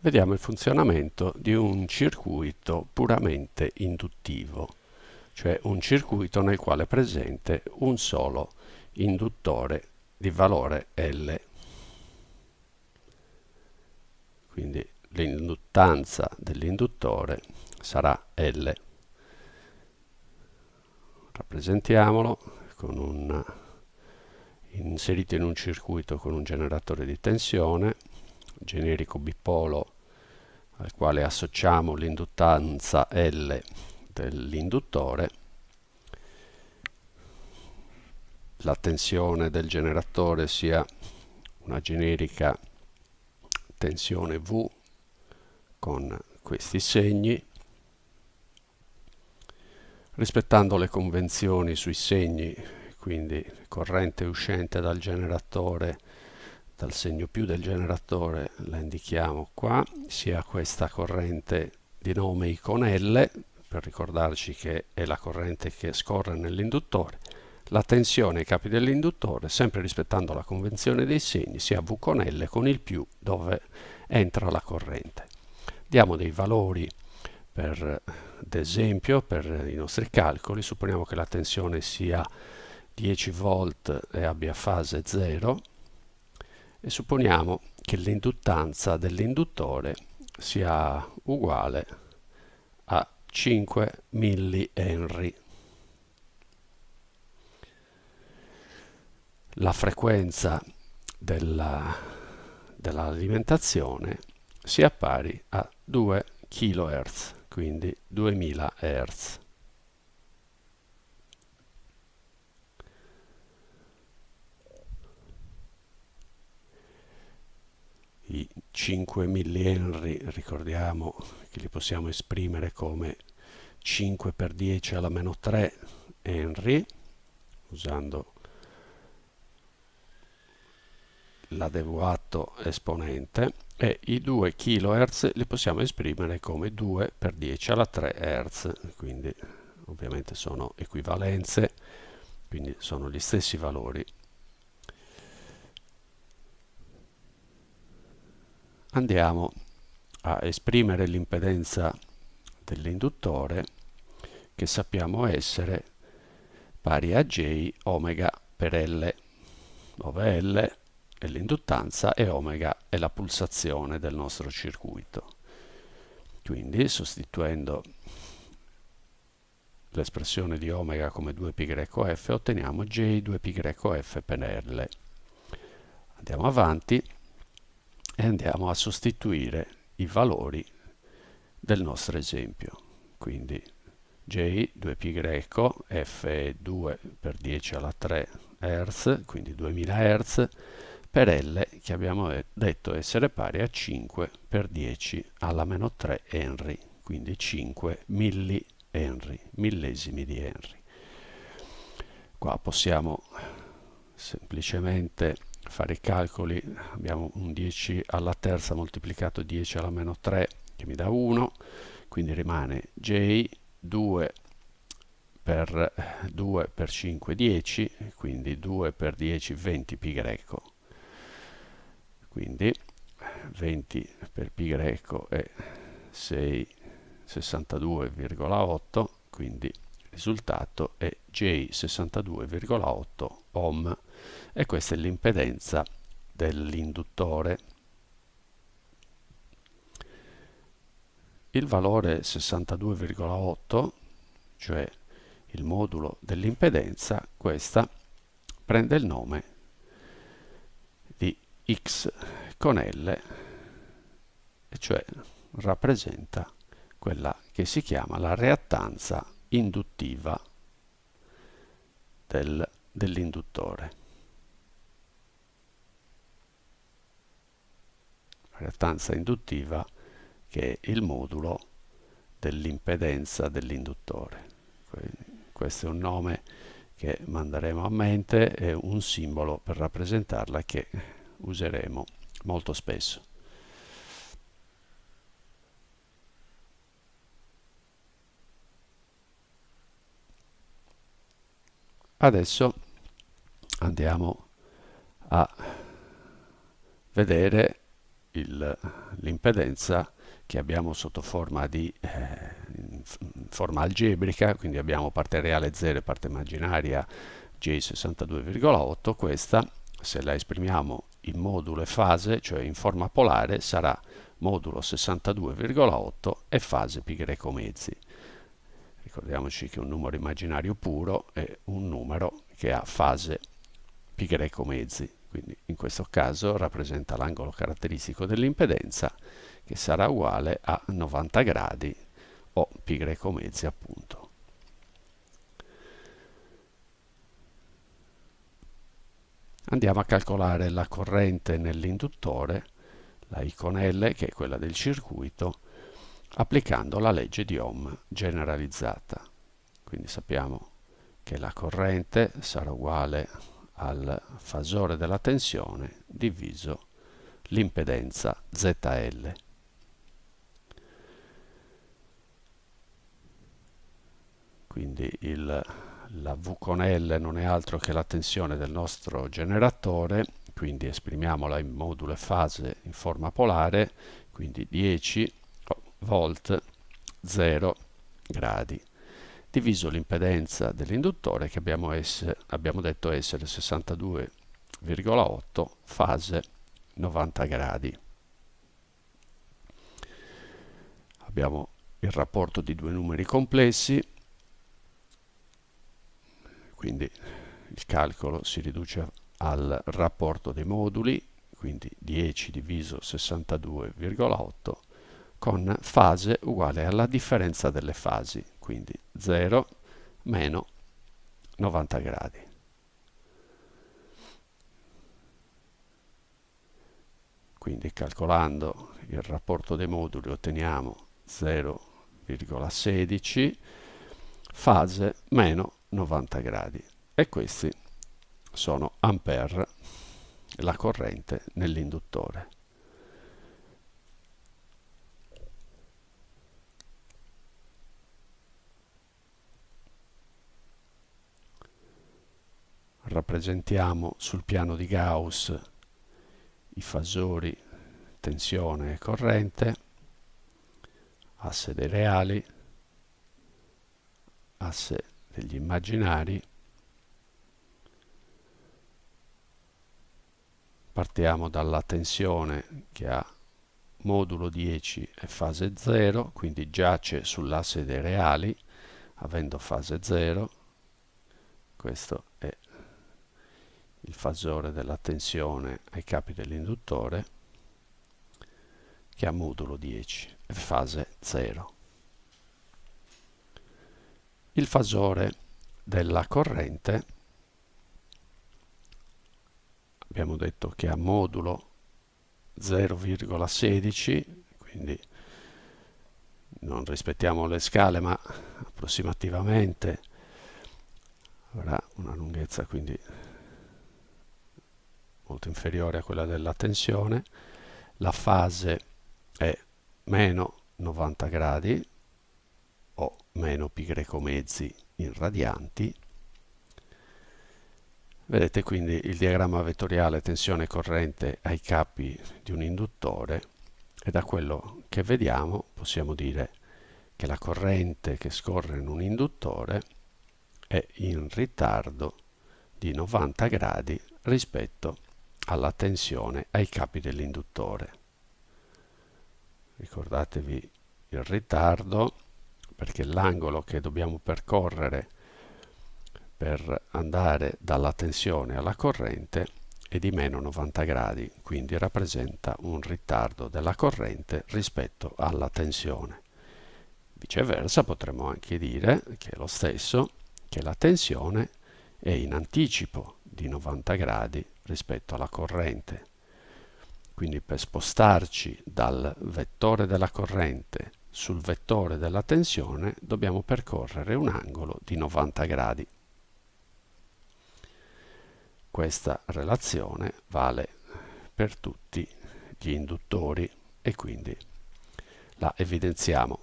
Vediamo il funzionamento di un circuito puramente induttivo, cioè un circuito nel quale è presente un solo induttore di valore L. Quindi l'induttanza dell'induttore sarà L. Rappresentiamolo con un, inserito in un circuito con un generatore di tensione generico bipolo al quale associamo l'induttanza L dell'induttore, la tensione del generatore sia una generica tensione V con questi segni, rispettando le convenzioni sui segni, quindi corrente uscente dal generatore dal segno più del generatore la indichiamo qua, sia questa corrente di nome iconelle, per ricordarci che è la corrente che scorre nell'induttore, la tensione ai capi dell'induttore, sempre rispettando la convenzione dei segni, sia V con L con il più dove entra la corrente. Diamo dei valori per esempio per i nostri calcoli, supponiamo che la tensione sia 10 volt e abbia fase 0, e supponiamo che l'induttanza dell'induttore sia uguale a 5 millihenry. La frequenza dell'alimentazione dell sia pari a 2 kHz, quindi 2000 Hz. I 5 millihenry ricordiamo che li possiamo esprimere come 5 per 10 alla meno 3 henry usando l'adeguato esponente e i 2 kHz li possiamo esprimere come 2 per 10 alla 3 Hz quindi ovviamente sono equivalenze quindi sono gli stessi valori andiamo a esprimere l'impedenza dell'induttore che sappiamo essere pari a J omega per L, dove L è l'induttanza e omega è la pulsazione del nostro circuito. Quindi sostituendo l'espressione di omega come 2πf otteniamo J 2πf per L. Andiamo avanti e andiamo a sostituire i valori del nostro esempio. Quindi J 2π F è 2 per 10 alla 3 Hz, quindi 2000 Hz, per L che abbiamo detto essere pari a 5 per 10 alla meno 3 Henry, quindi 5 milli Henry, millesimi di Henry. Qua possiamo semplicemente fare i calcoli abbiamo un 10 alla terza moltiplicato 10 alla meno 3 che mi dà 1 quindi rimane j 2 per 2 per 5 10 quindi 2 per 10 20 pi greco. Quindi 20 per pi greco è 6 62,8 quindi risultato è J 62,8 ohm. E questa è l'impedenza dell'induttore. Il valore 62,8, cioè il modulo dell'impedenza, questa prende il nome di X con L, e cioè rappresenta quella che si chiama la reattanza induttiva del, dell'induttore. reattanza induttiva che è il modulo dell'impedenza dell'induttore. Questo è un nome che manderemo a mente e un simbolo per rappresentarla che useremo molto spesso. Adesso andiamo a vedere l'impedenza che abbiamo sotto forma di eh, forma algebrica, quindi abbiamo parte reale 0 e parte immaginaria J62,8, questa se la esprimiamo in modulo e fase, cioè in forma polare, sarà modulo 62,8 e fase greco mezzi. Ricordiamoci che un numero immaginario puro è un numero che ha fase greco mezzi, quindi in questo caso rappresenta l'angolo caratteristico dell'impedenza che sarà uguale a 90 gradi o greco mezzi appunto. Andiamo a calcolare la corrente nell'induttore, la I con L, che è quella del circuito, applicando la legge di Ohm generalizzata. Quindi sappiamo che la corrente sarà uguale al fasore della tensione diviso l'impedenza ZL. Quindi il, la V con L non è altro che la tensione del nostro generatore, quindi esprimiamola in modulo e fase in forma polare, quindi 10 volt 0 gradi diviso l'impedenza dell'induttore che abbiamo, essere, abbiamo detto essere 62,8 fase 90 gradi. Abbiamo il rapporto di due numeri complessi, quindi il calcolo si riduce al rapporto dei moduli, quindi 10 diviso 62,8 con fase uguale alla differenza delle fasi, quindi 0 meno 90 gradi. Quindi calcolando il rapporto dei moduli otteniamo 0,16 fase meno 90 gradi e questi sono ampere la corrente nell'induttore. Rappresentiamo sul piano di Gauss i fasori tensione e corrente, asse dei reali, asse degli immaginari, partiamo dalla tensione che ha modulo 10 e fase 0, quindi giace sull'asse dei reali, avendo fase 0, questo il fasore della tensione ai capi dell'induttore che ha modulo 10 e fase 0. Il fasore della corrente abbiamo detto che ha modulo 0,16 quindi non rispettiamo le scale ma approssimativamente avrà una lunghezza quindi molto inferiore a quella della tensione, la fase è meno 90 gradi o meno pi greco mezzi in radianti. Vedete quindi il diagramma vettoriale tensione corrente ai capi di un induttore e da quello che vediamo possiamo dire che la corrente che scorre in un induttore è in ritardo di 90 gradi rispetto alla tensione ai capi dell'induttore. Ricordatevi il ritardo perché l'angolo che dobbiamo percorrere per andare dalla tensione alla corrente è di meno 90 gradi, quindi rappresenta un ritardo della corrente rispetto alla tensione. Viceversa potremmo anche dire che è lo stesso, che la tensione è in anticipo di 90 gradi rispetto alla corrente. Quindi per spostarci dal vettore della corrente sul vettore della tensione dobbiamo percorrere un angolo di 90 gradi. Questa relazione vale per tutti gli induttori e quindi la evidenziamo